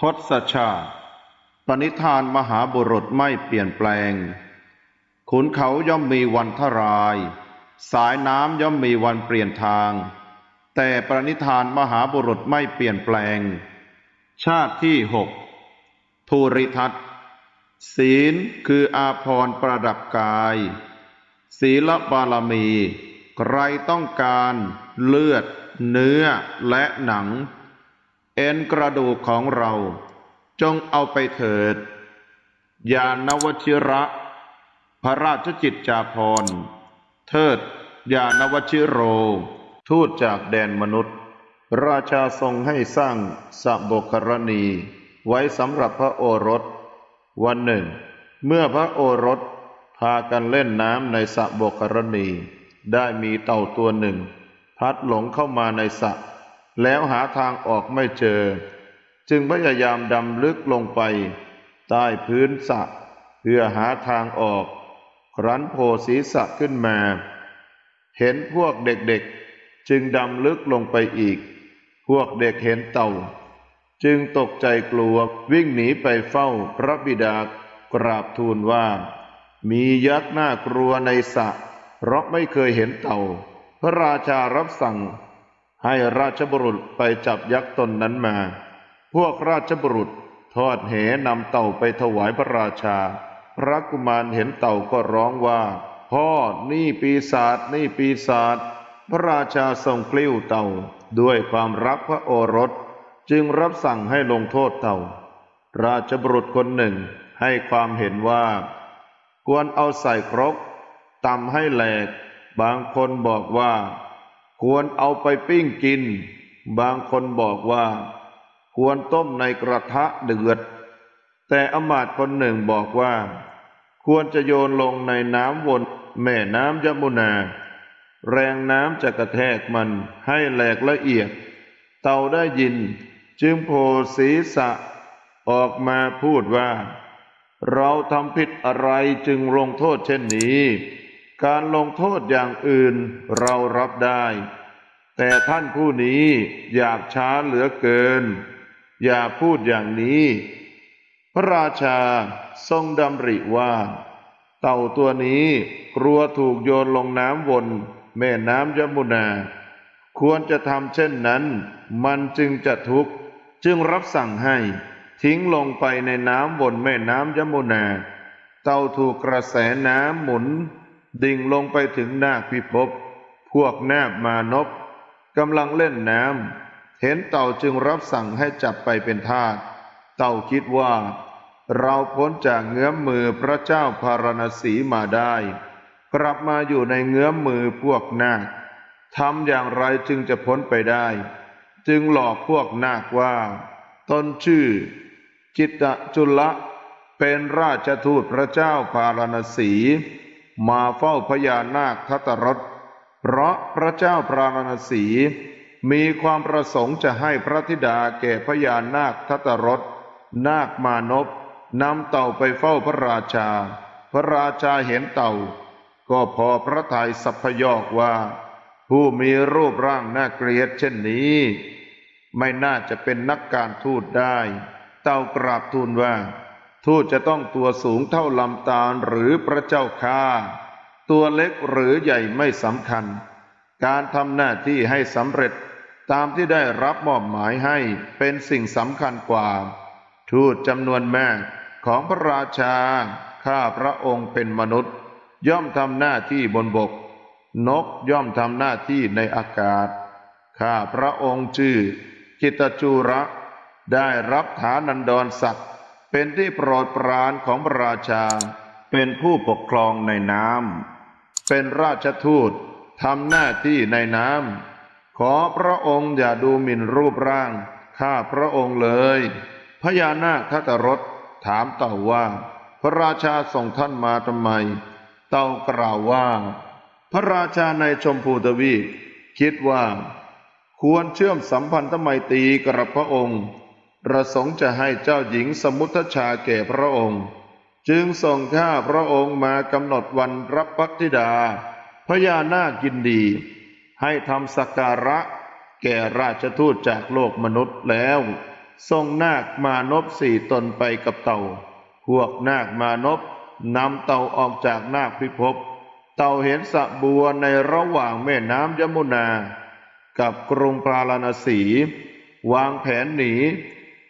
ทศชาติ ปณิธานมหาบุรุษไม่เปลี่ยนแปลง ขุนเขาย่อมมีวันทราย สายน้ำย่อมมีวันเปลี่ยนทาง แต่ปณิธานมหาบุรุษไม่เปลี่ยนแปลง ชาติที่หกภูริทัตศีลคืออาภรณ์ประดับกาย ศีลบารมี ใครต้องการเลือด เนื้อและหนัง เอ็นกระดูกของเรา จงเอาไปเถิด ยานวชิระ พระราชจิตจาภรเทิด ยานวชิโร ทูตจากแดนมนุษย์ ราชาทรงให้สร้างสะบกรณี ไว้สำหรับพระโอรส วันหนึ่ง เมื่อพระโอรสพากันเล่นน้ำในสระบกรณี ได้มีเต่าตัวหนึ่ง พัดหลงเข้ามาในสระ แล้วหาทางออกไม่เจอ จึงพยายามดำลึกลงไป ใต้พื้นสระเพื่อหาทางออก ครั้นโผล่ศีรษะขึ้นมา เห็นพวกเด็กๆ จึงดำลึกลงไปอีก พวกเด็กเห็นเต่า จึงตกใจกลัววิ่งหนีไปเฝ้าพระบิดากราบทูลว่า มียักษ์น่ากลัวในสระเพราะไม่เคยเห็นเต่า พระราชารับสั่ง ให้ราชบุรุษไปจับยักษ์ตนนั้นมา พวกราชบุรุษทอดแหนำเต่าไปถวายพระราชา พระกุมารเห็นเต่าก็ร้องว่า พ่อนี่ปีศาจนี่ปีศาจพระราชาทรงกลิ้วเต่าด้วยความรักพระโอรส จึงรับสั่งให้ลงโทษเต่า ราชบุรุษคนหนึ่งให้ความเห็นว่า ควรเอาใส่ครกตำให้แหลก บางคนบอกว่า ควรเอาไปปิ้งกิน บางคนบอกว่า ควรต้มในกระทะเดือด แต่อมาตย์คนหนึ่งบอกว่า ควรจะโยนลงในน้ำวนแม่น้ำยมุนา แรงน้ำจะกระแทกมันให้แหลกละเอียด เต่าได้ยิน จึงโผล่ศีรษะออกมาพูดว่า เราทำผิดอะไรจึงลงโทษเช่นนี้ การลงโทษอย่างอื่นเรารับได้ แต่ท่านผู้นี้อยากช้าเหลือเกิน อย่าพูดอย่างนี้ พระราชาทรงดำริว่า เต่าตัวนี้กลัวถูกโยนลงน้ำวนแม่น้ำยมุนา ควรจะทำเช่นนั้น มันจึงจะทุกข์จึงรับสั่งให้ทิ้งลงไปในน้ำวนแม่น้ำยมุนา เต่าถูกกระแสน้ำหมุน ดิ่งลงไปถึงนาคพิภพ พวกนาบมานพกำลังเล่นน้ำ เห็นเต่าจึงรับสั่งให้จับไปเป็นทาส เต่าคิดว่า เราพ้นจากเงื้อมมือพระเจ้าพารณสีมาได้ กลับมาอยู่ในเงื้อมมือพวกนาคทำอย่างไรจึงจะพ้นไปได้ จึงหลอกพวกนาคว่า ตนชื่อ จิตตจุลละเป็นราชทูตพระเจ้าพารณสี มาเฝ้าพญานาคทัตรสเพราะพระเจ้าพารณสีมีความประสงค์จะให้พระธิดาแก่พญานาคทัตรสนาคมานพนำเต่าไปเฝ้าพระราชา พระราชาเห็นเต่า ก็พอพระทัยสัพพยอกว่า ผู้มีรูปร่างน่าเกลียดเช่นนี้ ไม่น่าจะเป็นนักการทูตได้ เต่ากราบทูลว่า ทูตจะต้องตัวสูงเท่าลำตาลหรือพระเจ้าข้าตัวเล็กหรือใหญ่ไม่สำคัญ การทำหน้าที่ให้สำเร็จตามที่ได้รับมอบหมายให้เป็นสิ่งสำคัญกว่า ทูตจำนวนแมากของพระราชา ข้าพระองค์เป็นมนุษย์ ย่อมทำหน้าที่บนบก นกย่อมทำหน้าที่ในอากาศ ข้าพระองค์ชื่อจิตจูระ ได้รับฐานันดรศักดิ์ เป็นที่โปรดปรานของพระราชา เป็นผู้ปกครองในน้ำ เป็นราชทูตทำหน้าที่ในน้ำ ขอพระองค์อย่าดูหมิ่นรูปร่าง ข้าพระองค์เลย พญานาคทัตรสถามเต่าว่า พระราชาส่งท่านมาทำไม เต่ากล่าวว่า พระราชาในชมพูทวีคิดว่า ควรเชื่อมสัมพันธไมตรีกับพระองค์ ประสงค์จะให้เจ้าหญิงสมุทชาแก่พระองค์ จึงส่งข้าพระองค์มากำหนดวันรับพักธิดา พญานาคยินดี ให้ทำสักการะ แก่ราชทูตจากโลกมนุษย์แล้วส่งนาคมานพสี่ตนไปกับเต่า พวกนาคมานพนำเต่าออกจากนาคพิภพ เต่าเห็นสระบัวในระหว่างแม่น้ำยมุนา กับกรุงปราณสี วางแผนหนี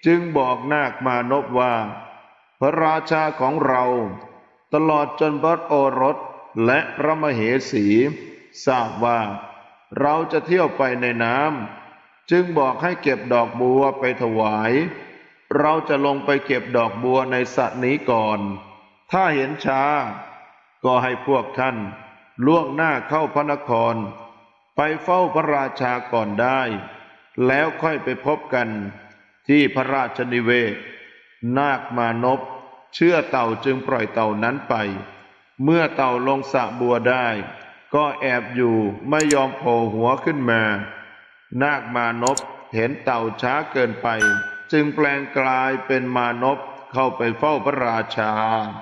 จึงบอกนาคมานพว่า พระราชาของเรา ตลอดจนพระโอรสและพระมเหสี ทราบว่า เราจะเที่ยวไปในน้ำจึงบอกให้เก็บดอกบัวไปถวาย เราจะลงไปเก็บดอกบัวในสระนี้ก่อน ถ้าเห็นช้า ก็ให้พวกท่าน ล่วงหน้าเข้าพระนคร ไปเฝ้าพระราชาก่อนได้ แล้วค่อยไปพบกัน ที่พระราชนิเวศ นาคมานพเชื่อเต่าจึงปล่อยเต่านั้นไป เมื่อเต่าลงสะบัวได้ ก็แอบอยู่ไม่ยอมโผล่หัวขึ้นมา นาคมานพเห็นเต่าช้าเกินไป จึงแปลงกลายเป็นมานพเข้าไปเฝ้าพระราชา